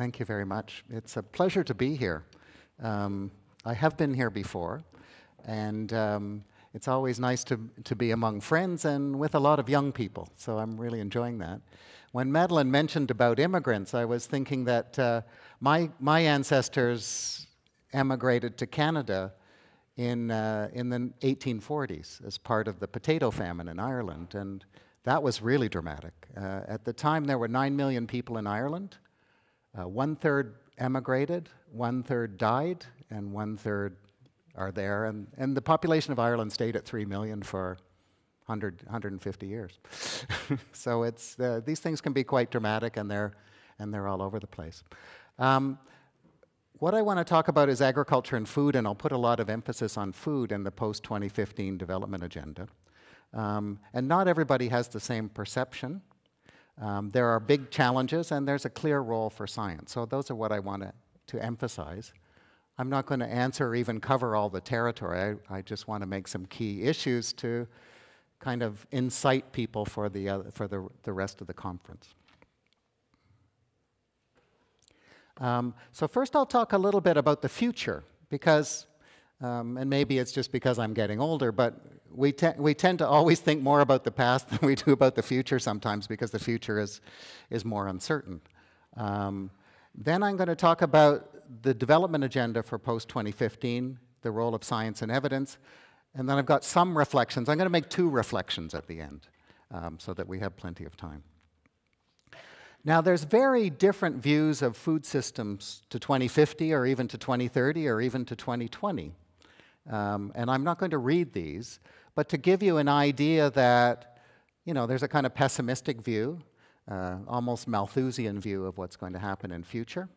Thank you very much. It's a pleasure to be here. Um, I have been here before, and um, it's always nice to, to be among friends and with a lot of young people, so I'm really enjoying that. When Madeline mentioned about immigrants, I was thinking that uh, my, my ancestors emigrated to Canada in, uh, in the 1840s as part of the potato famine in Ireland, and that was really dramatic. Uh, at the time, there were 9 million people in Ireland. Uh, one third emigrated, one third died, and one third are there. And, and the population of Ireland stayed at 3 million for 100, 150 years. so it's, uh, these things can be quite dramatic, and they're, and they're all over the place. Um, what I want to talk about is agriculture and food, and I'll put a lot of emphasis on food in the post-2015 development agenda. Um, and not everybody has the same perception. Um, there are big challenges and there's a clear role for science. So those are what I want to, emphasize. I'm not going to answer or even cover all the territory. I, I just want to make some key issues to kind of incite people for the, uh, for the, the rest of the conference. Um, so first I'll talk a little bit about the future because, um, and maybe it's just because I'm getting older, but we, te we tend to always think more about the past than we do about the future sometimes because the future is, is more uncertain. Um, then I'm going to talk about the development agenda for post-2015, the role of science and evidence, and then I've got some reflections. I'm going to make two reflections at the end um, so that we have plenty of time. Now, there's very different views of food systems to 2050 or even to 2030 or even to 2020. Um, and I'm not going to read these, but to give you an idea that, you know, there's a kind of pessimistic view, uh, almost Malthusian view of what's going to happen in future.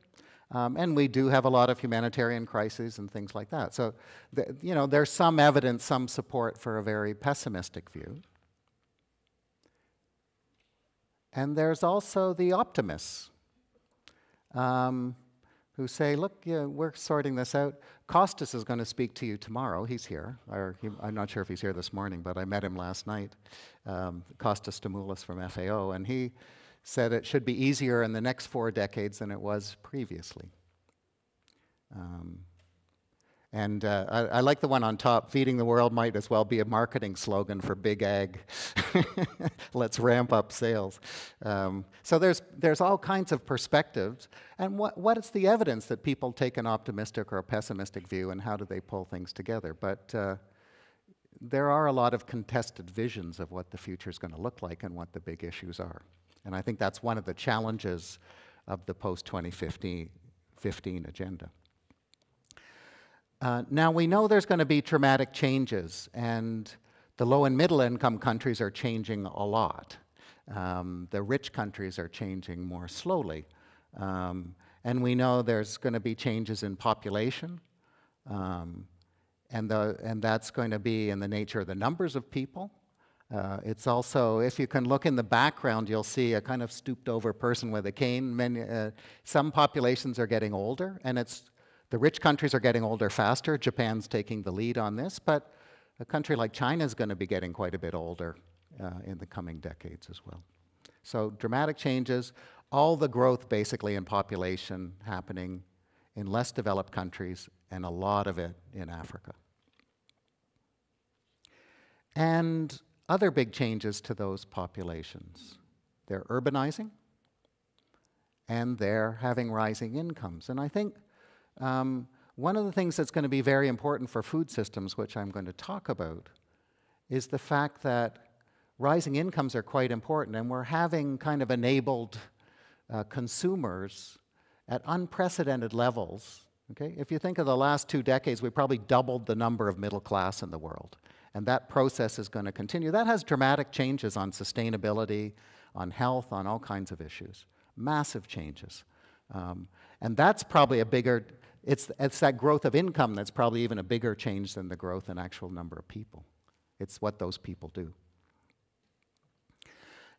Um, and we do have a lot of humanitarian crises and things like that. So, the, you know, there's some evidence, some support for a very pessimistic view. And there's also the optimists. Um, who say, look, yeah, we're sorting this out. Costas is going to speak to you tomorrow. He's here. He, I'm not sure if he's here this morning, but I met him last night. Um, Costas Stamoulis from FAO, and he said it should be easier in the next four decades than it was previously. Um, and uh, I, I, like the one on top, feeding the world might as well be a marketing slogan for Big Ag. Let's ramp up sales. Um, so there's, there's all kinds of perspectives. And what, what is the evidence that people take an optimistic or a pessimistic view and how do they pull things together? But uh, there are a lot of contested visions of what the future is going to look like and what the big issues are. And I think that's one of the challenges of the post-2015 agenda. Uh, now, we know there's going to be traumatic changes, and the low and middle income countries are changing a lot. Um, the rich countries are changing more slowly. Um, and we know there's going to be changes in population, um, and, the, and that's going to be in the nature of the numbers of people. Uh, it's also, if you can look in the background, you'll see a kind of stooped over person with a cane. Many, uh, some populations are getting older, and it's the rich countries are getting older faster. Japan's taking the lead on this, but a country like China is going to be getting quite a bit older uh, in the coming decades as well. So dramatic changes, all the growth basically in population happening in less developed countries and a lot of it in Africa. And other big changes to those populations. They're urbanizing and they're having rising incomes. And I think um, one of the things that's going to be very important for food systems, which I'm going to talk about, is the fact that rising incomes are quite important, and we're having kind of enabled uh, consumers at unprecedented levels. Okay? If you think of the last two decades, we probably doubled the number of middle class in the world. And that process is going to continue. That has dramatic changes on sustainability, on health, on all kinds of issues. Massive changes. Um, and that's probably a bigger, it's, it's that growth of income that's probably even a bigger change than the growth in actual number of people. It's what those people do.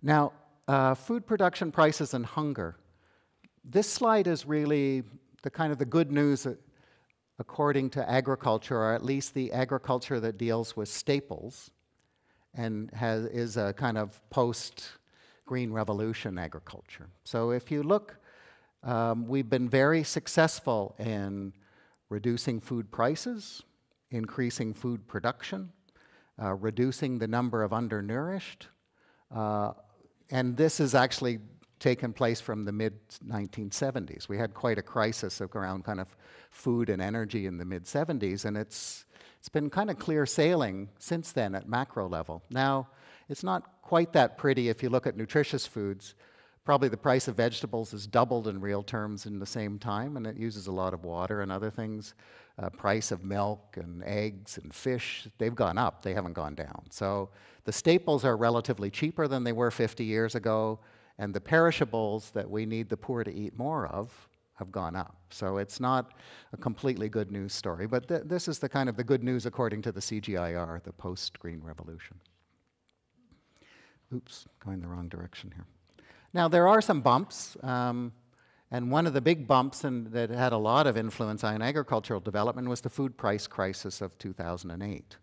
Now, uh, food production prices and hunger. This slide is really the kind of the good news according to agriculture, or at least the agriculture that deals with staples and has, is a kind of post-green revolution agriculture. So if you look Um, we've been very successful in reducing food prices, increasing food production, uh, reducing the number of undernourished, uh, and this has actually taken place from the mid-1970s. We had quite a crisis of around kind of food and energy in the mid-70s, and it's, it's been kind of clear sailing since then at macro level. Now, it's not quite that pretty if you look at nutritious foods. Probably the price of vegetables has doubled in real terms in the same time, and it uses a lot of water and other things. Uh, price of milk and eggs and fish, they've gone up, they haven't gone down. So the staples are relatively cheaper than they were 50 years ago, and the perishables that we need the poor to eat more of have gone up. So it's not a completely good news story, but th this is the kind of the good news according to the CGIAR, the post-Green Revolution. Oops, going the wrong direction here. Now, there are some bumps, um, and one of the big bumps and that had a lot of influence on agricultural development was the food price crisis of 2008.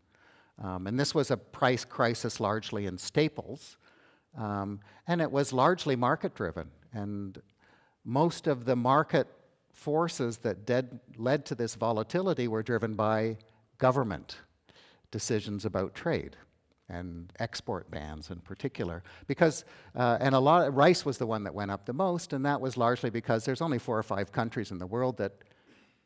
Um, and this was a price crisis largely in staples, um, and it was largely market-driven. And most of the market forces that did, led to this volatility were driven by government decisions about trade and export bans in particular. Because, uh, and a lot, of, rice was the one that went up the most, and that was largely because there's only four or five countries in the world that,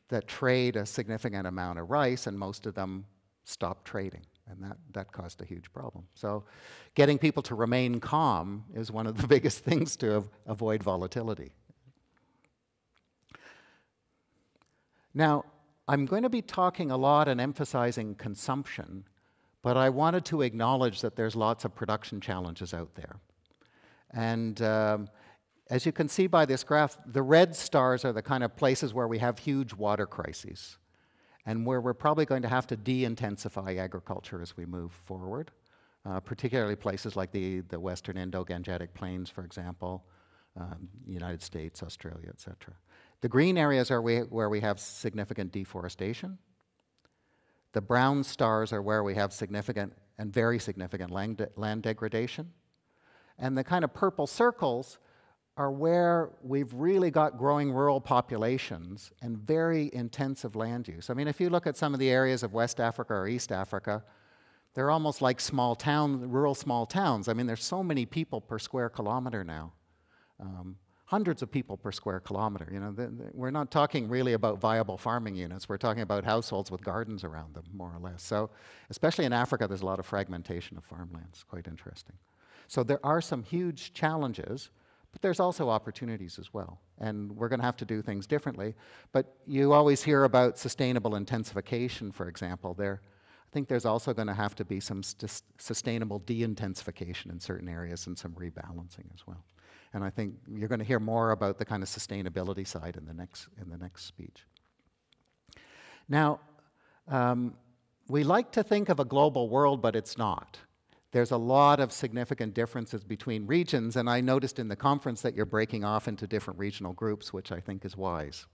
that trade a significant amount of rice, and most of them stopped trading. And that, that caused a huge problem. So getting people to remain calm is one of the biggest things to av avoid volatility. Now, I'm going to be talking a lot and emphasizing consumption but I wanted to acknowledge that there's lots of production challenges out there. And um, as you can see by this graph, the red stars are the kind of places where we have huge water crises and where we're probably going to have to de-intensify agriculture as we move forward, uh, particularly places like the, the western Indo-Gangetic Plains, for example, um, United States, Australia, et cetera. The green areas are we, where we have significant deforestation, the brown stars are where we have significant and very significant land, de land degradation. And the kind of purple circles are where we've really got growing rural populations and very intensive land use. I mean, if you look at some of the areas of West Africa or East Africa, they're almost like small towns, rural small towns. I mean, there's so many people per square kilometer now. Um, hundreds of people per square kilometer. You know, the, the, we're not talking really about viable farming units. We're talking about households with gardens around them, more or less. So, especially in Africa, there's a lot of fragmentation of farmlands. Quite interesting. So there are some huge challenges, but there's also opportunities as well. And we're going to have to do things differently. But you always hear about sustainable intensification, for example. There, I think there's also going to have to be some sustainable de-intensification in certain areas and some rebalancing as well. And I think you're going to hear more about the kind of sustainability side in the next, in the next speech. Now, um, we like to think of a global world, but it's not. There's a lot of significant differences between regions, and I noticed in the conference that you're breaking off into different regional groups, which I think is wise.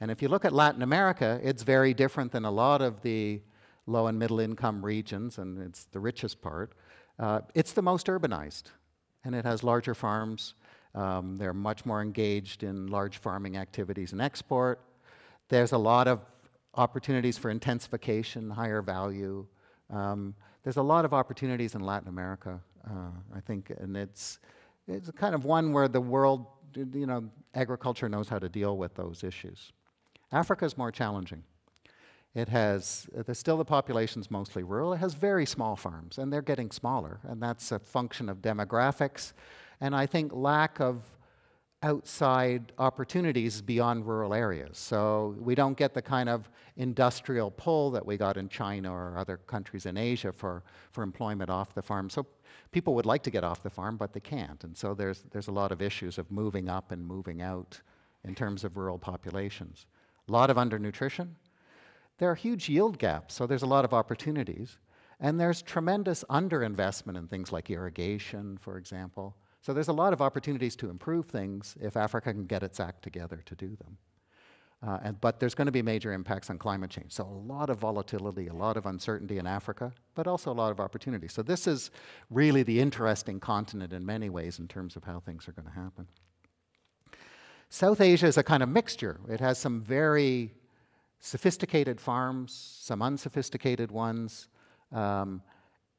And if you look at Latin America, it's very different than a lot of the low and middle income regions, and it's the richest part. Uh, it's the most urbanized and it has larger farms. Um, they're much more engaged in large farming activities and export. There's a lot of opportunities for intensification, higher value. Um, there's a lot of opportunities in Latin America, uh, I think, and it's, it's kind of one where the world, you know, agriculture knows how to deal with those issues. Africa is more challenging. It has, uh, still the population's mostly rural. It has very small farms, and they're getting smaller, and that's a function of demographics, and I think lack of outside opportunities beyond rural areas. So we don't get the kind of industrial pull that we got in China or other countries in Asia for, for employment off the farm. So people would like to get off the farm, but they can't. And so there's, there's a lot of issues of moving up and moving out in terms of rural populations. A lot of undernutrition, there are huge yield gaps, so there's a lot of opportunities. And there's tremendous underinvestment in things like irrigation, for example. So there's a lot of opportunities to improve things if Africa can get its act together to do them. Uh, and, but there's going to be major impacts on climate change. So a lot of volatility, a lot of uncertainty in Africa, but also a lot of opportunity. So this is really the interesting continent in many ways in terms of how things are going to happen. South Asia is a kind of mixture. It has some very sophisticated farms, some unsophisticated ones, um,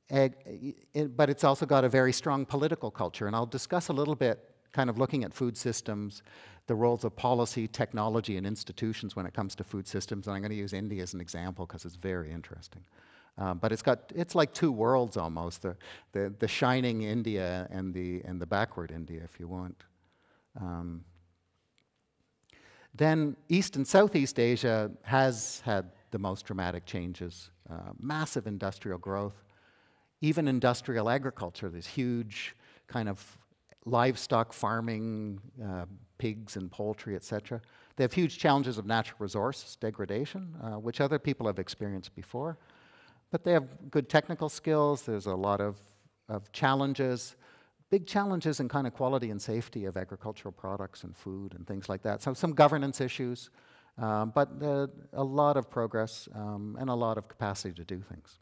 it, but it's also got a very strong political culture. And I'll discuss a little bit, kind of looking at food systems, the roles of policy, technology, and institutions when it comes to food systems. And I'm going to use India as an example because it's very interesting. Um, but it's got, it's like two worlds almost, the, the, the shining India and the, and the backward India, if you want. Um, then East and Southeast Asia has had the most dramatic changes, uh, massive industrial growth, even industrial agriculture, this huge kind of livestock farming, uh, pigs and poultry, etc. They have huge challenges of natural resource degradation, uh, which other people have experienced before. But they have good technical skills. There's a lot of, of challenges, big challenges in kind of quality and safety of agricultural products and food and things like that. So some governance issues, um, but uh, a lot of progress um, and a lot of capacity to do things.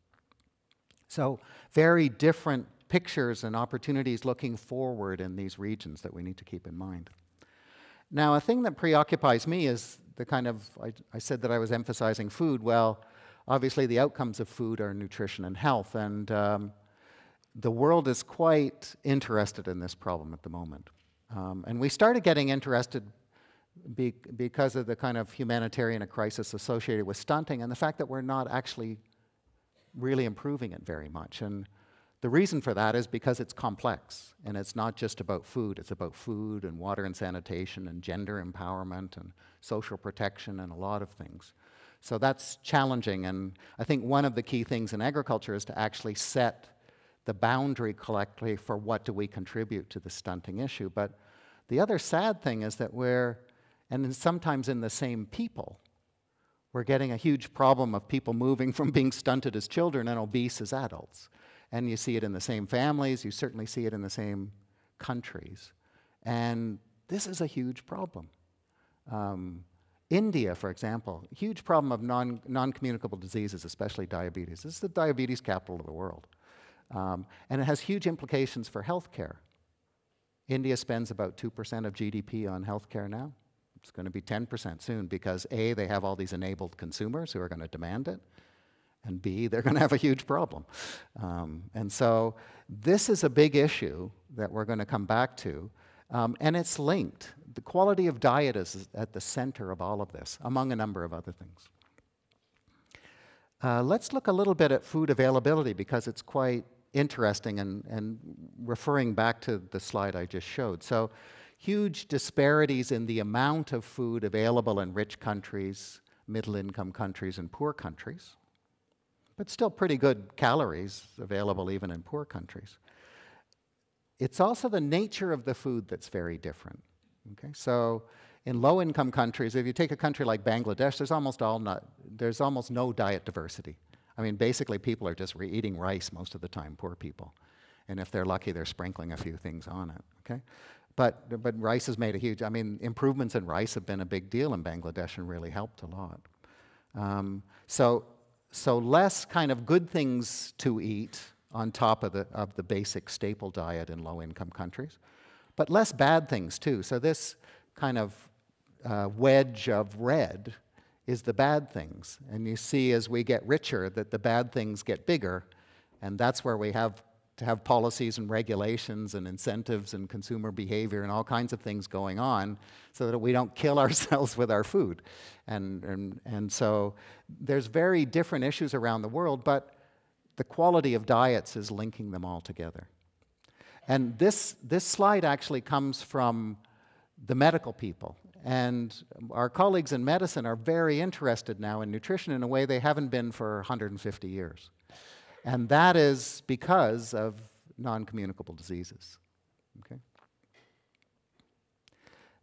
So very different pictures and opportunities looking forward in these regions that we need to keep in mind. Now, a thing that preoccupies me is the kind of, I, I said that I was emphasizing food. Well, obviously the outcomes of food are nutrition and health, and um, the world is quite interested in this problem at the moment. Um, and we started getting interested be because of the kind of humanitarian crisis associated with stunting and the fact that we're not actually really improving it very much. And the reason for that is because it's complex, and it's not just about food. It's about food and water and sanitation and gender empowerment and social protection and a lot of things. So that's challenging, and I think one of the key things in agriculture is to actually set the boundary collectively for what do we contribute to the stunting issue. But the other sad thing is that we're, and sometimes in the same people, we're getting a huge problem of people moving from being stunted as children and obese as adults. And you see it in the same families, you certainly see it in the same countries. And this is a huge problem. Um, India, for example, huge problem of non, non-communicable diseases, especially diabetes. This is the diabetes capital of the world. Um, and it has huge implications for healthcare. India spends about 2% of GDP on healthcare now. It's going to be 10% soon because A, they have all these enabled consumers who are going to demand it, and B, they're going to have a huge problem. Um, and so this is a big issue that we're going to come back to, um, and it's linked. The quality of diet is at the center of all of this, among a number of other things. Uh, let's look a little bit at food availability because it's quite interesting and, and referring back to the slide I just showed. So huge disparities in the amount of food available in rich countries, middle income countries, and poor countries, but still pretty good calories available even in poor countries. It's also the nature of the food that's very different. Okay, so in low-income countries, if you take a country like Bangladesh, there's almost all not, there's almost no diet diversity. I mean, basically, people are just eating rice most of the time, poor people. And if they're lucky, they're sprinkling a few things on it, okay? But, but rice has made a huge, I mean, improvements in rice have been a big deal in Bangladesh and really helped a lot. Um, so, so less kind of good things to eat on top of the, of the basic staple diet in low-income countries, but less bad things too. So this kind of uh, wedge of red is the bad things. And you see as we get richer that the bad things get bigger, and that's where we have to have policies and regulations and incentives and consumer behavior and all kinds of things going on so that we don't kill ourselves with our food. And, and, and so there's very different issues around the world, but the quality of diets is linking them all together. And this, this slide actually comes from the medical people. And our colleagues in medicine are very interested now in nutrition in a way they haven't been for 150 years. And that is because of non-communicable diseases. Okay?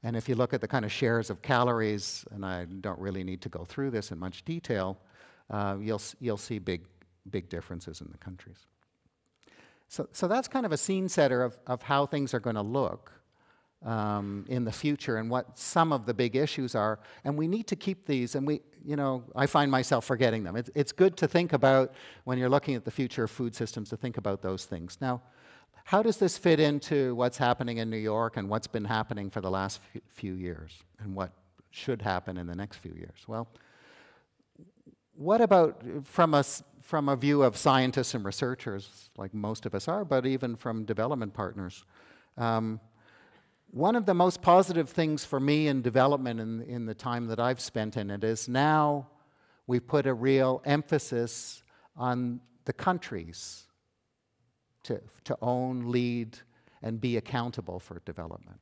And if you look at the kind of shares of calories, and I don't really need to go through this in much detail, uh, you'll, you'll see big, big differences in the countries. So, so that's kind of a scene setter of, of how things are going to look um, in the future and what some of the big issues are. And we need to keep these, and we, you know, I find myself forgetting them. It's, it's good to think about when you're looking at the future of food systems to think about those things. Now, how does this fit into what's happening in New York and what's been happening for the last few years and what should happen in the next few years? Well, what about from a, from a view of scientists and researchers, like most of us are, but even from development partners? Um, one of the most positive things for me in development in, in the time that I've spent in it is now we put a real emphasis on the countries to, to own, lead, and be accountable for development.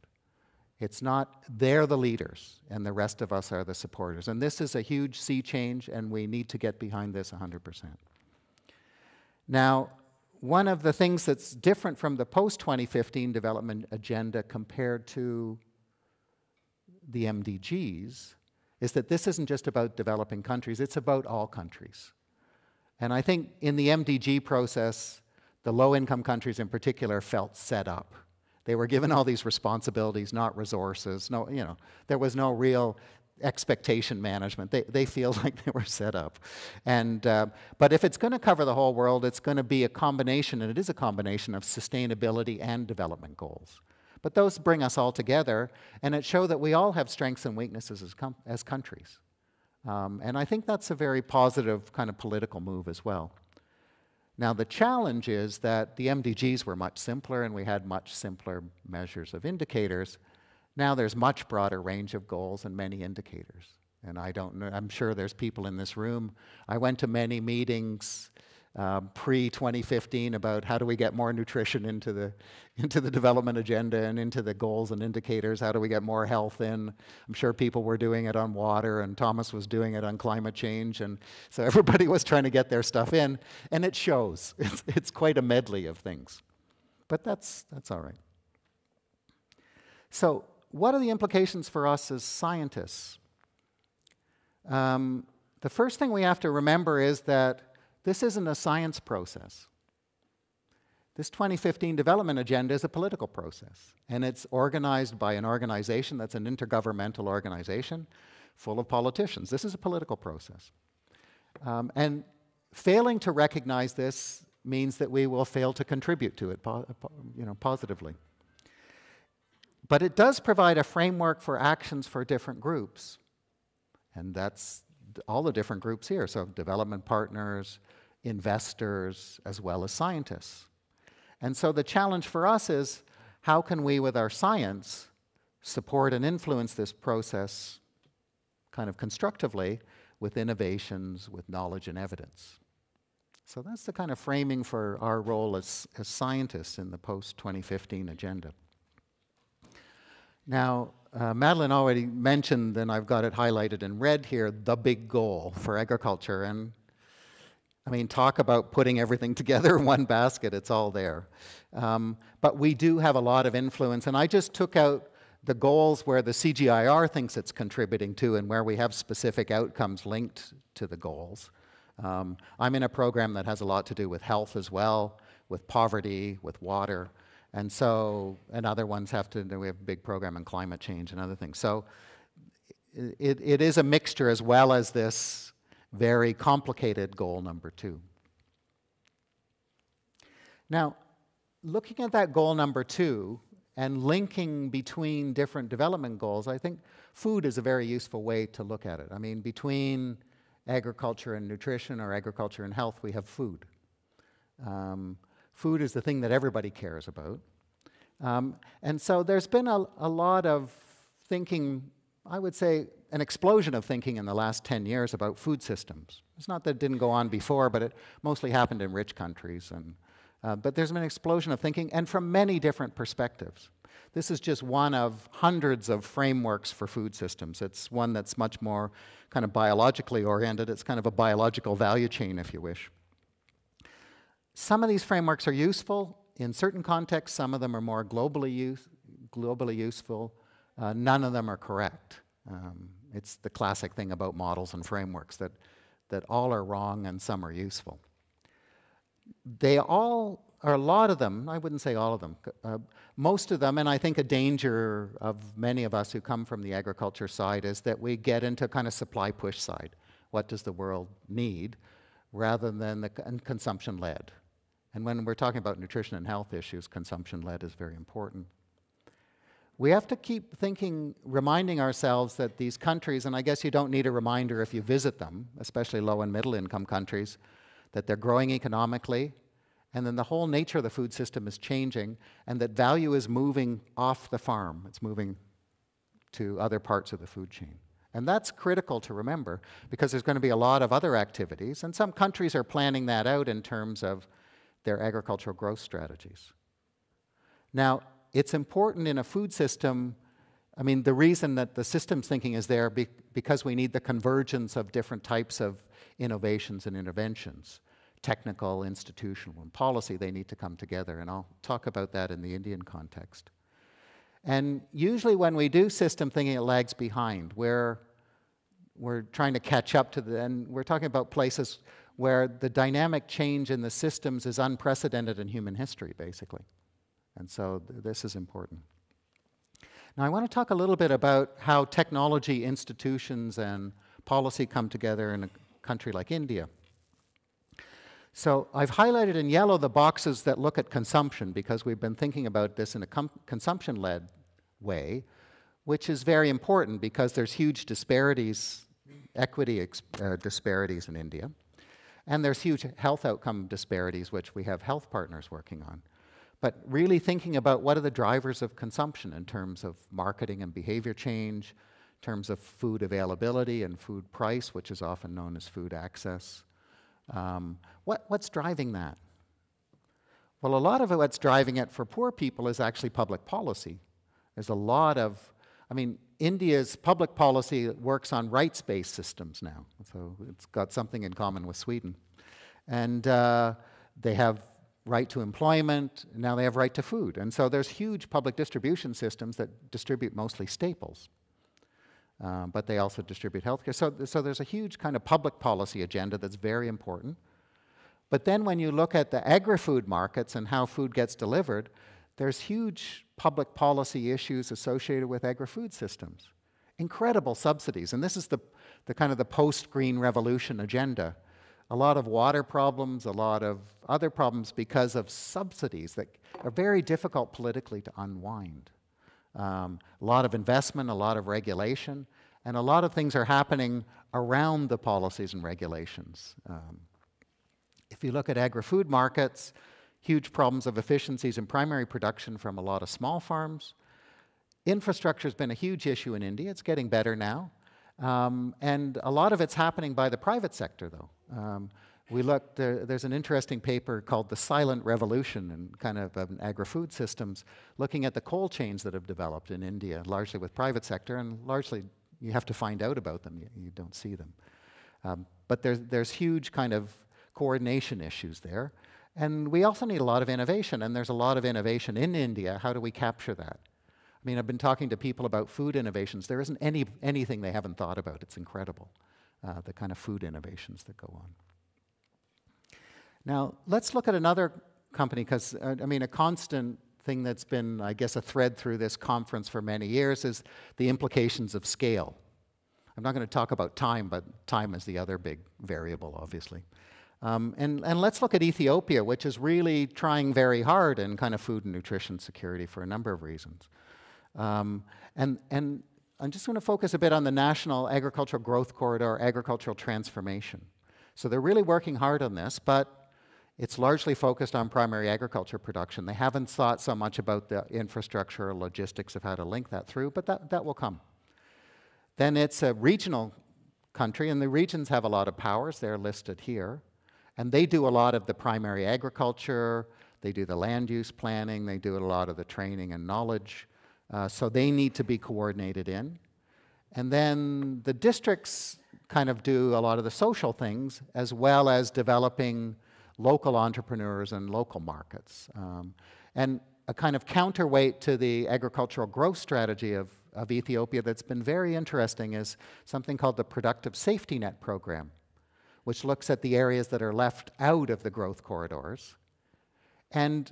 It's not, they're the leaders, and the rest of us are the supporters. And this is a huge sea change, and we need to get behind this 100%. Now, one of the things that's different from the post-2015 development agenda compared to the MDGs is that this isn't just about developing countries, it's about all countries. And I think in the MDG process, the low-income countries in particular felt set up. They were given all these responsibilities, not resources. No, you know, there was no real expectation management. They, they feel like they were set up. And, uh, but if it's going to cover the whole world, it's going to be a combination, and it is a combination of sustainability and development goals. But those bring us all together, and it show that we all have strengths and weaknesses as, as countries. Um, and I think that's a very positive kind of political move as well. Now the challenge is that the MDGs were much simpler and we had much simpler measures of indicators. Now there's much broader range of goals and many indicators. And I don't know, I'm sure there's people in this room. I went to many meetings um, pre-2015 about how do we get more nutrition into the, into the development agenda and into the goals and indicators, how do we get more health in. I'm sure people were doing it on water and Thomas was doing it on climate change and so everybody was trying to get their stuff in and it shows. It's, it's quite a medley of things. But that's, that's all right. So what are the implications for us as scientists? Um, the first thing we have to remember is that this isn't a science process. This 2015 development agenda is a political process, and it's organized by an organization that's an intergovernmental organization full of politicians. This is a political process. Um, and failing to recognize this means that we will fail to contribute to it you know, positively. But it does provide a framework for actions for different groups. And that's all the different groups here, so development partners, investors, as well as scientists. And so the challenge for us is, how can we, with our science, support and influence this process kind of constructively with innovations, with knowledge and evidence? So that's the kind of framing for our role as, as scientists in the post-2015 agenda. Now, uh, Madeline already mentioned, and I've got it highlighted in red here, the big goal for agriculture. And I mean, talk about putting everything together in one basket, it's all there. Um, but we do have a lot of influence, and I just took out the goals where the CGIAR thinks it's contributing to and where we have specific outcomes linked to the goals. Um, I'm in a program that has a lot to do with health as well, with poverty, with water. And so, and other ones have to, we have a big program on climate change and other things. So it, it is a mixture as well as this very complicated goal number two. Now, looking at that goal number two and linking between different development goals, I think food is a very useful way to look at it. I mean, between agriculture and nutrition or agriculture and health, we have food. Um, food is the thing that everybody cares about. Um, and so there's been a, a lot of thinking, I would say an explosion of thinking in the last 10 years about food systems. It's not that it didn't go on before, but it mostly happened in rich countries. And, uh, but there's been an explosion of thinking, and from many different perspectives. This is just one of hundreds of frameworks for food systems. It's one that's much more kind of biologically oriented. It's kind of a biological value chain, if you wish. Some of these frameworks are useful in certain contexts. Some of them are more globally, use, globally useful. Uh, none of them are correct. Um, it's the classic thing about models and frameworks that, that all are wrong and some are useful. They all, or a lot of them, I wouldn't say all of them, uh, most of them, and I think a danger of many of us who come from the agriculture side is that we get into kind of supply push side. What does the world need? Rather than the consumption led. And when we're talking about nutrition and health issues, consumption-led is very important. We have to keep thinking, reminding ourselves that these countries, and I guess you don't need a reminder if you visit them, especially low and middle income countries, that they're growing economically, and then the whole nature of the food system is changing, and that value is moving off the farm. It's moving to other parts of the food chain. And that's critical to remember because there's going to be a lot of other activities, and some countries are planning that out in terms of their agricultural growth strategies. Now, it's important in a food system, I mean, the reason that the systems thinking is there be because we need the convergence of different types of innovations and interventions. Technical, institutional, and policy, they need to come together, and I'll talk about that in the Indian context. And usually when we do system thinking, it lags behind. We're, we're trying to catch up to the, and we're talking about places where the dynamic change in the systems is unprecedented in human history, basically. And so th this is important. Now I want to talk a little bit about how technology, institutions, and policy come together in a country like India. So I've highlighted in yellow the boxes that look at consumption because we've been thinking about this in a consumption-led way, which is very important because there's huge disparities, equity uh, disparities in India. And there's huge health outcome disparities, which we have health partners working on. But really thinking about what are the drivers of consumption in terms of marketing and behavior change, in terms of food availability and food price, which is often known as food access, um, what, what's driving that? Well, a lot of what's driving it for poor people is actually public policy. There's a lot of, I mean, India's public policy works on rights-based systems now, so it's got something in common with Sweden. And uh, they have right to employment, now they have right to food. And so there's huge public distribution systems that distribute mostly staples. Um, but they also distribute healthcare. So, so there's a huge kind of public policy agenda that's very important. But then when you look at the agri-food markets and how food gets delivered, there's huge public policy issues associated with agri-food systems. Incredible subsidies, and this is the, the kind of the post-green revolution agenda. A lot of water problems, a lot of other problems because of subsidies that are very difficult politically to unwind um, a lot of investment, a lot of regulation, and a lot of things are happening around the policies and regulations. Um, if you look at agri-food markets, huge problems of efficiencies in primary production from a lot of small farms. Infrastructure has been a huge issue in India. It's getting better now. Um, and a lot of it's happening by the private sector, though. Um, we looked, there, there's an interesting paper called The Silent Revolution and kind of um, agri-food systems, looking at the coal chains that have developed in India, largely with private sector, and largely you have to find out about them, you, you don't see them. Um, but there's, there's huge kind of coordination issues there. And we also need a lot of innovation, and there's a lot of innovation in India. How do we capture that? I mean, I've been talking to people about food innovations. There isn't any, anything they haven't thought about. It's incredible, uh, the kind of food innovations that go on. Now, let's look at another company, because, uh, I mean, a constant thing that's been, I guess, a thread through this conference for many years is the implications of scale. I'm not going to talk about time, but time is the other big variable, obviously. Um, and, and let's look at Ethiopia, which is really trying very hard in kind of food and nutrition security for a number of reasons. Um, and, and I'm just going to focus a bit on the National Agricultural Growth Corridor, agricultural transformation. So they're really working hard on this, but it's largely focused on primary agriculture production. They haven't thought so much about the infrastructure or logistics of how to link that through, but that, that will come. Then it's a regional country, and the regions have a lot of powers. They're listed here. And they do a lot of the primary agriculture, they do the land use planning, they do a lot of the training and knowledge. Uh, so they need to be coordinated in. And then the districts kind of do a lot of the social things as well as developing local entrepreneurs and local markets. Um, and a kind of counterweight to the agricultural growth strategy of, of Ethiopia that's been very interesting is something called the Productive Safety Net Program, which looks at the areas that are left out of the growth corridors. And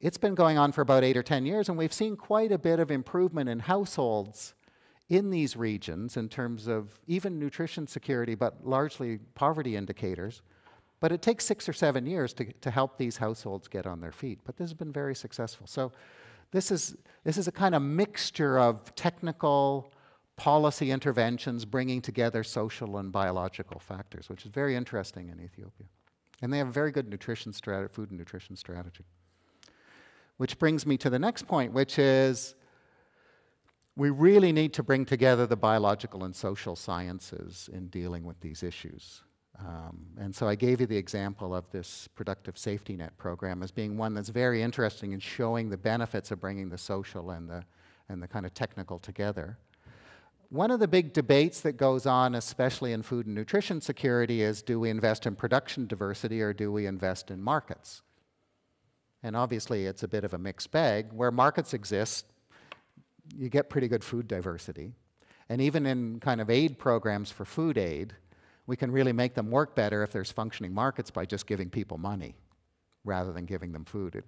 it's been going on for about eight or 10 years, and we've seen quite a bit of improvement in households in these regions in terms of even nutrition security, but largely poverty indicators But it takes six or seven years to, to help these households get on their feet. But this has been very successful. So this is, this is a kind of mixture of technical policy interventions bringing together social and biological factors, which is very interesting in Ethiopia. And they have a very good nutrition food and nutrition strategy. Which brings me to the next point, which is we really need to bring together the biological and social sciences in dealing with these issues. Um, and so I gave you the example of this productive safety net program as being one that's very interesting in showing the benefits of bringing the social and the, and the kind of technical together. One of the big debates that goes on, especially in food and nutrition security, is do we invest in production diversity or do we invest in markets? And obviously, it's a bit of a mixed bag. Where markets exist, you get pretty good food diversity. And even in kind of aid programs for food aid, we can really make them work better if there's functioning markets by just giving people money rather than giving them food. It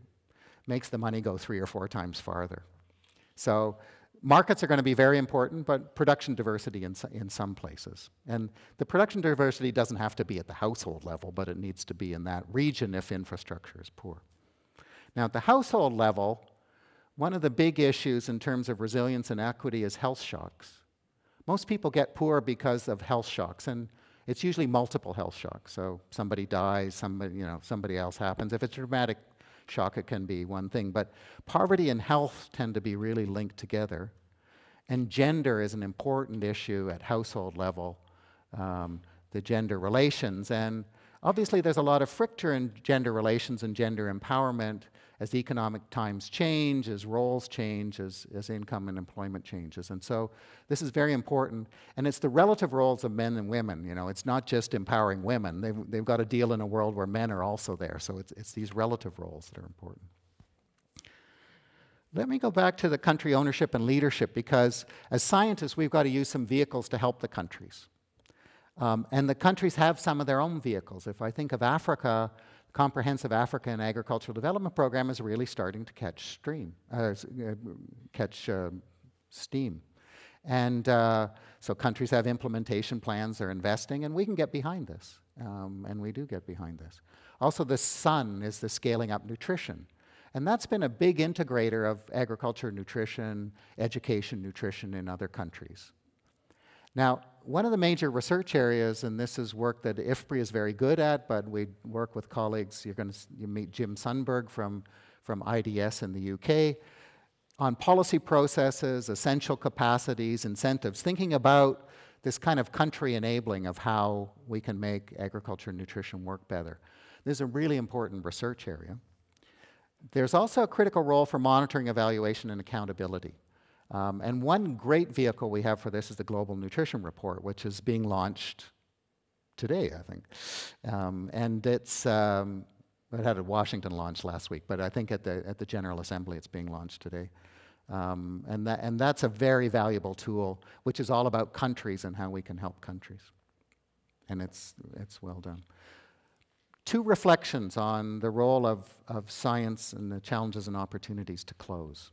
makes the money go three or four times farther. So markets are going to be very important, but production diversity in, in some places. And the production diversity doesn't have to be at the household level, but it needs to be in that region if infrastructure is poor. Now, at the household level, one of the big issues in terms of resilience and equity is health shocks. Most people get poor because of health shocks, and it's usually multiple health shocks. So somebody dies, somebody, you know, somebody else happens. If it's a it can be one thing. But poverty and health tend to be really linked together. And gender is an important issue at household level, um, the gender relations. And obviously, there's a lot of friction in gender relations and gender empowerment as economic times change, as roles change, as, as income and employment changes. And so this is very important. And it's the relative roles of men and women. You know, it's not just empowering women. They've, they've got to deal in a world where men are also there. So it's, it's these relative roles that are important. Let me go back to the country ownership and leadership because as scientists, we've got to use some vehicles to help the countries. Um, and the countries have some of their own vehicles. If I think of Africa, Comprehensive African Agricultural Development Program is really starting to catch stream, uh, uh, catch uh, steam. And uh, so countries have implementation plans, they're investing, and we can get behind this. Um, and we do get behind this. Also, the SUN is the scaling up nutrition. And that's been a big integrator of agriculture, nutrition, education, nutrition in other countries. Now, one of the major research areas, and this is work that IFPRI is very good at, but we work with colleagues, you're going to meet Jim Sumberg from, from IDS in the UK, on policy processes, essential capacities, incentives, thinking about this kind of country enabling of how we can make agriculture and nutrition work better. This is a really important research area. There's also a critical role for monitoring, evaluation, and accountability. Um, and one great vehicle we have for this is the Global Nutrition Report, which is being launched today, I think. Um, and it's, um, it had a Washington launch last week, but I think at the, at the General Assembly it's being launched today. Um, and, that, and that's a very valuable tool, which is all about countries and how we can help countries. And it's, it's well done. Two reflections on the role of, of science and the challenges and opportunities to close.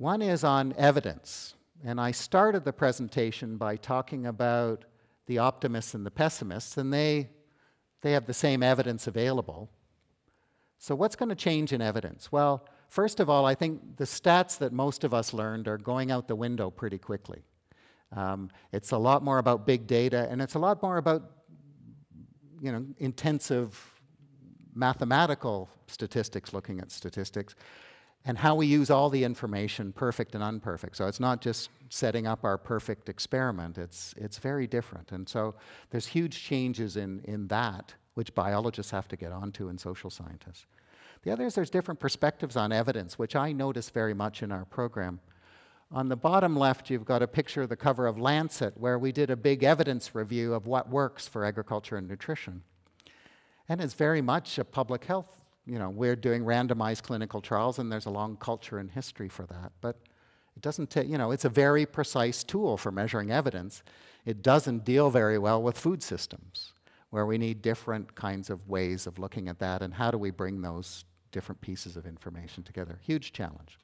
One is on evidence. And I started the presentation by talking about the optimists and the pessimists, and they, they have the same evidence available. So what's going to change in evidence? Well, first of all, I think the stats that most of us learned are going out the window pretty quickly. Um, it's a lot more about big data, and it's a lot more about you know, intensive mathematical statistics, looking at statistics and how we use all the information, perfect and unperfect. So it's not just setting up our perfect experiment, it's, it's very different. And so there's huge changes in, in that, which biologists have to get onto and social scientists. The other is there's different perspectives on evidence, which I notice very much in our program. On the bottom left, you've got a picture of the cover of Lancet, where we did a big evidence review of what works for agriculture and nutrition. And it's very much a public health you know, we're doing randomized clinical trials and there's a long culture and history for that. But it doesn't take, you know, it's a very precise tool for measuring evidence. It doesn't deal very well with food systems, where we need different kinds of ways of looking at that and how do we bring those different pieces of information together. Huge challenge.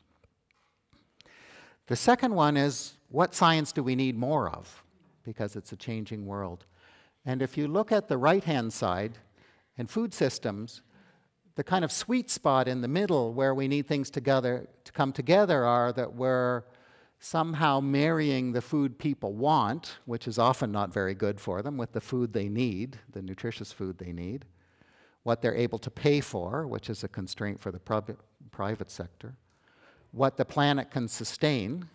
The second one is, what science do we need more of? Because it's a changing world. And if you look at the right-hand side, in food systems, the kind of sweet spot in the middle where we need things together to come together are that we're somehow marrying the food people want, which is often not very good for them, with the food they need, the nutritious food they need, what they're able to pay for, which is a constraint for the private sector, what the planet can sustain,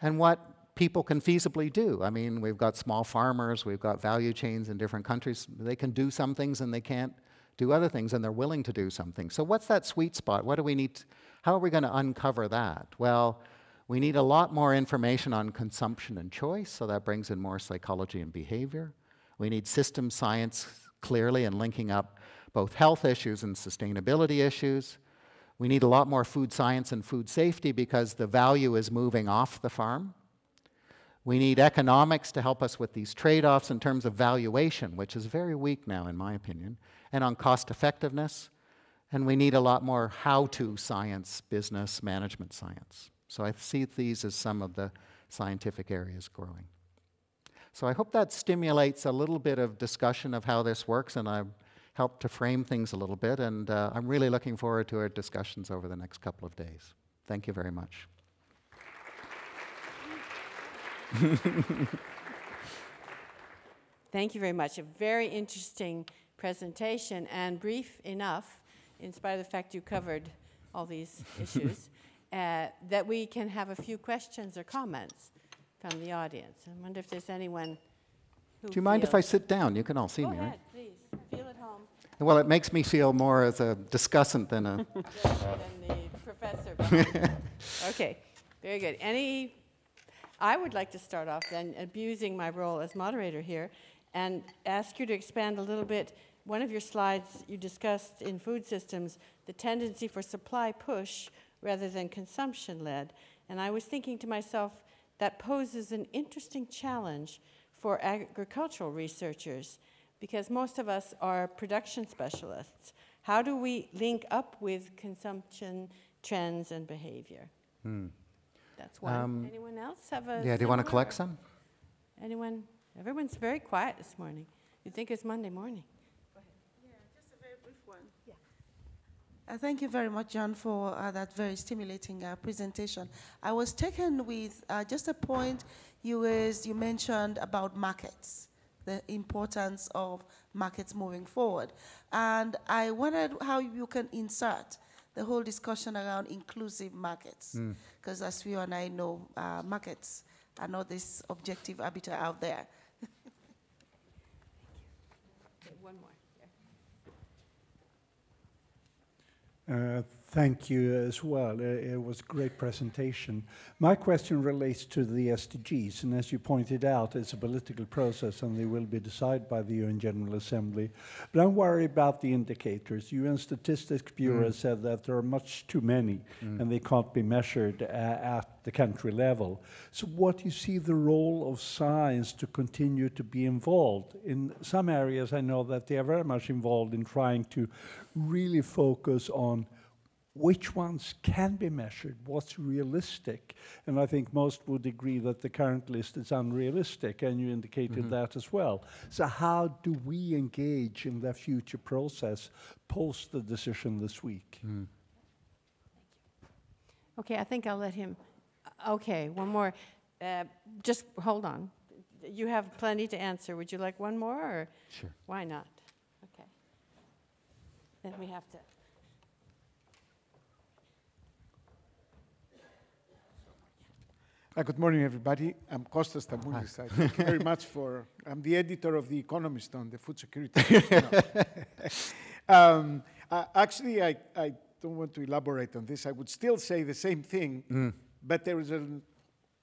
and what people can feasibly do. I mean, we've got small farmers, we've got value chains in different countries. They can do some things and they can't do other things, and they're willing to do something. So what's that sweet spot? What do we need? To, how are we going to uncover that? Well, we need a lot more information on consumption and choice, so that brings in more psychology and behavior. We need system science clearly and linking up both health issues and sustainability issues. We need a lot more food science and food safety because the value is moving off the farm. We need economics to help us with these trade-offs in terms of valuation, which is very weak now in my opinion, and on cost effectiveness. And we need a lot more how-to science, business, management science. So I see these as some of the scientific areas growing. So I hope that stimulates a little bit of discussion of how this works, and I've helped to frame things a little bit, and uh, I'm really looking forward to our discussions over the next couple of days. Thank you very much. Thank you very much. A very interesting presentation and brief enough, in spite of the fact you covered all these issues, uh, that we can have a few questions or comments from the audience. I wonder if there's anyone Do you mind if I sit down? You can all see Go me, ahead, right? please. Feel at home. Well, it makes me feel more as a discussant than a. than the professor. okay, very good. Any, I would like to start off then abusing my role as moderator here and ask you to expand a little bit. One of your slides you discussed in food systems the tendency for supply push rather than consumption led. And I was thinking to myself, that poses an interesting challenge for agricultural researchers because most of us are production specialists. How do we link up with consumption trends and behavior? Hmm. That's one. Um, Anyone else have a? Yeah, do you want to collect some? Anyone? Everyone's very quiet this morning. You'd think it's Monday morning. Go ahead. Yeah, just a very brief one. Yeah. Uh, thank you very much, John, for uh, that very stimulating uh, presentation. I was taken with uh, just a point you, was, you mentioned about markets the importance of markets moving forward. And I wondered how you can insert the whole discussion around inclusive markets. Because mm. as you and I know, uh, markets are not this objective arbiter out there. okay, one more. Uh, thank you as well. It was a great presentation. My question relates to the SDGs, and as you pointed out, it's a political process and they will be decided by the UN General Assembly. But I'm worried about the indicators. UN Statistics Bureau mm. said that there are much too many mm. and they can't be measured uh, at the country level. So what do you see the role of science to continue to be involved? In some areas, I know that they are very much involved in trying to really focus on which ones can be measured, what's realistic. And I think most would agree that the current list is unrealistic, and you indicated mm -hmm. that as well. So how do we engage in the future process post the decision this week? Mm. Okay, I think I'll let him. Okay, one more. Uh, just hold on. You have plenty to answer. Would you like one more? Or sure. Why not? Okay. Then we have to. Uh, good morning, everybody. I'm Kostas Stamoulis. Thank you very much for. I'm the editor of The Economist on the food security. um, uh, actually, I, I don't want to elaborate on this. I would still say the same thing, mm. but there is a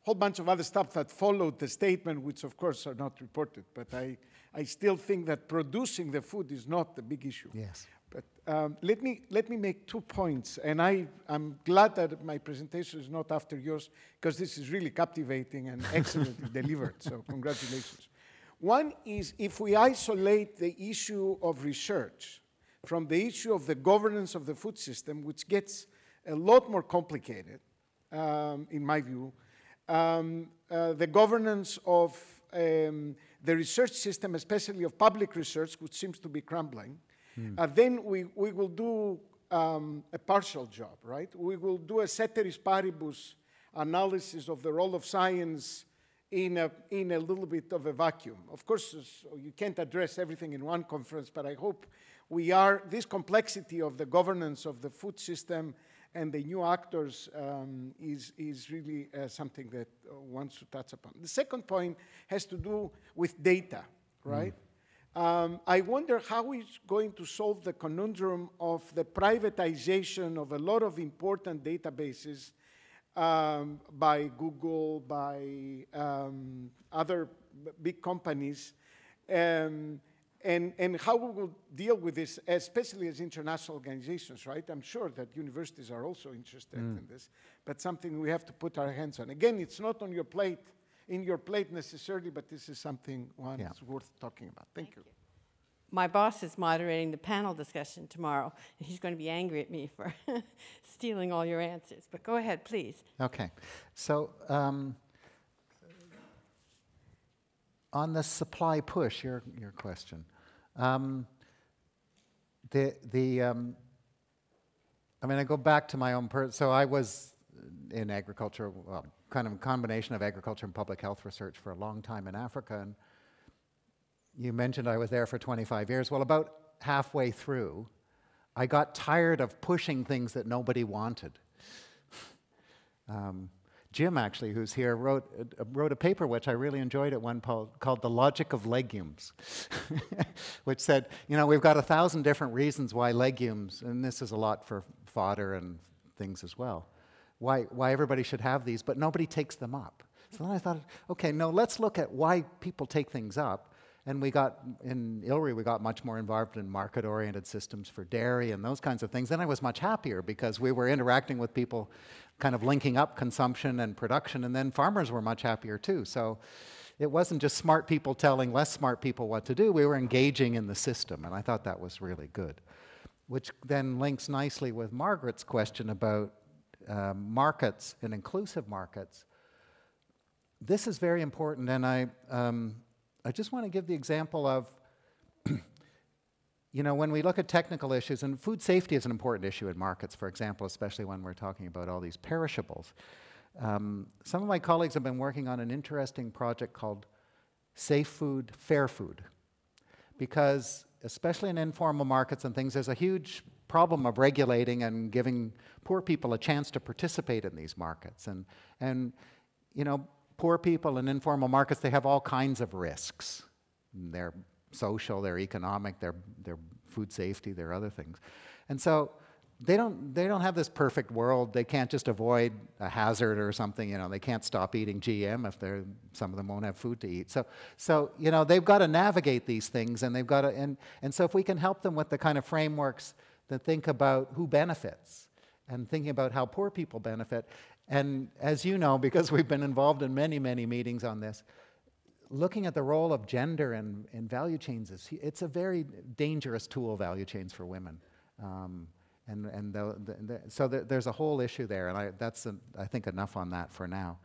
whole bunch of other stuff that followed the statement, which of course are not reported. But I, I still think that producing the food is not the big issue. Yes. But um, let, me, let me make two points, and I, I'm glad that my presentation is not after yours, because this is really captivating and excellently delivered, so congratulations. One is if we isolate the issue of research from the issue of the governance of the food system, which gets a lot more complicated, um, in my view, um, uh, the governance of um, the research system, especially of public research, which seems to be crumbling, uh, then we, we will do um, a partial job, right? We will do a ceteris paribus analysis of the role of science in a, in a little bit of a vacuum. Of course, you can't address everything in one conference, but I hope we are, this complexity of the governance of the food system and the new actors um, is, is really uh, something that uh, one should touch upon. The second point has to do with data, right? Um, I wonder how it's going to solve the conundrum of the privatization of a lot of important databases um, by Google, by um, other big companies, um, and, and how we will deal with this, especially as international organizations, right? I'm sure that universities are also interested in this, but something we have to put our hands on. Again, it's not on your plate, in your plate necessarily, but this is something one Yeah. is worth talking about. Thank, you. My boss is moderating the panel discussion tomorrow, and he's going to be angry at me for stealing all your answers. But go ahead, please. Okay. So um, on the supply push, your, your question, um, the, the, um, I mean, I go back to my own, per- so I was in agriculture, well, kind of a combination of agriculture and public health research for a long time in Africa. And you mentioned I was there for 25 years. Well, about halfway through, I got tired of pushing things that nobody wanted. Um, Jim, actually, who's here, wrote, uh, wrote a paper which I really enjoyed at one po- called The Logic of Legumes, which said, you know, we've got a thousand different reasons why legumes, and this is a lot for fodder and things as well, why, why everybody should have these, but nobody takes them up. So then I thought, okay, no, let's look at why people take things up. And we got, in ILRI, we got much more involved in market-oriented systems for dairy and those kinds of things. Then I was much happier because we were interacting with people, kind of linking up consumption and production, and then farmers were much happier too. So it wasn't just smart people telling less smart people what to do, we were engaging in the system, and I thought that was really good. Which then links nicely with Margaret's question about um, markets and inclusive markets this is very important, and I, um, I just want to give the example of, you know, when we look at technical issues, and food safety is an important issue in markets, for example, especially when we're talking about all these perishables. Um, some of my colleagues have been working on an interesting project called Safe Food, Fair Food, because especially in informal markets and things, there's a huge problem of regulating and giving poor people a chance to participate in these markets. And, and you know, poor people in informal markets, they have all kinds of risks. They're social, they're economic, they're, they're food safety, they're other things. And so they don't, they don't have this perfect world. They can't just avoid a hazard or something, you know, they can't stop eating GM if they're, some of them won't have food to eat. So, so you know, they've got to navigate these things and they've got to, and, and so if we can help them with the kind of frameworks that think about who benefits and thinking about how poor people benefit, and as you know, because we've been involved in many, many meetings on this, looking at the role of gender in, in value chains is it's a very dangerous tool value chains for women. Um, and, and the, the, the, so the, there's a whole issue there and I, that's a, I think enough on that for now.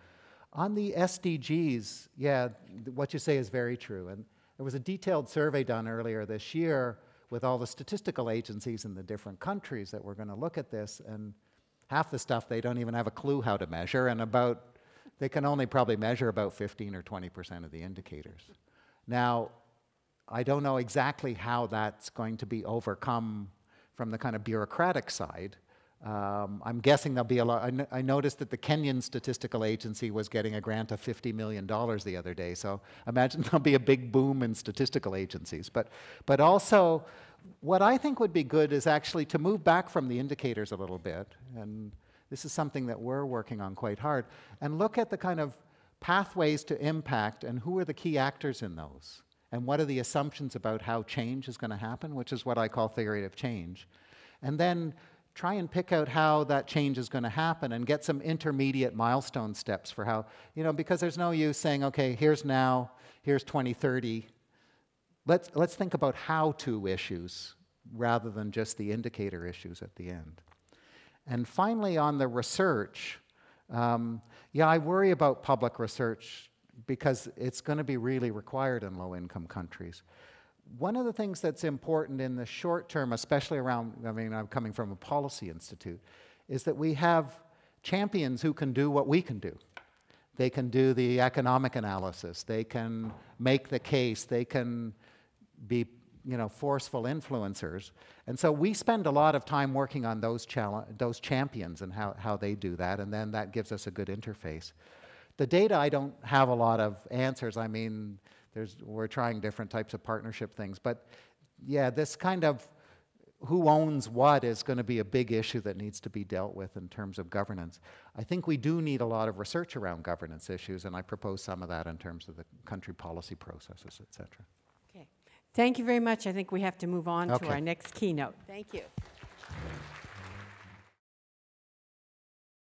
On the SDGs yeah what you say is very true and there was a detailed survey done earlier this year with all the statistical agencies in the different countries that were going to look at this and half the stuff they don't even have a clue how to measure and about they can only probably measure about 15 or 20 percent of the indicators. Now, I don't know exactly how that's going to be overcome from the kind of bureaucratic side. Um, I'm guessing there'll be a lot. I, I noticed that the Kenyan Statistical Agency was getting a grant of $50 million the other day, so imagine there'll be a big boom in statistical agencies. But, but also, what I think would be good is actually to move back from the indicators a little bit, and this is something that we're working on quite hard, and look at the kind of pathways to impact and who are the key actors in those, and what are the assumptions about how change is going to happen, which is what I call theory of change. And then try and pick out how that change is going to happen and get some intermediate milestone steps for how, you know, because there's no use saying, okay, here's now, here's 2030. Let's, let's think about how to issues rather than just the indicator issues at the end. And finally, on the research, um, yeah, I worry about public research because it's going to be really required in low-income countries. One of the things that's important in the short term, especially around, I mean, I'm coming from a policy institute, is that we have champions who can do what we can do. They can do the economic analysis, they can make the case, they can be you know, forceful influencers. And so we spend a lot of time working on those, those champions and how, how they do that, and then that gives us a good interface. The data, I don't have a lot of answers. I mean, there's, we're trying different types of partnership things. But yeah, this kind of who owns what is going to be a big issue that needs to be dealt with in terms of governance. I think we do need a lot of research around governance issues, and I propose some of that in terms of the country policy processes, et cetera. Okay. Thank you very much. I think we have to move on to our next keynote. Thank you.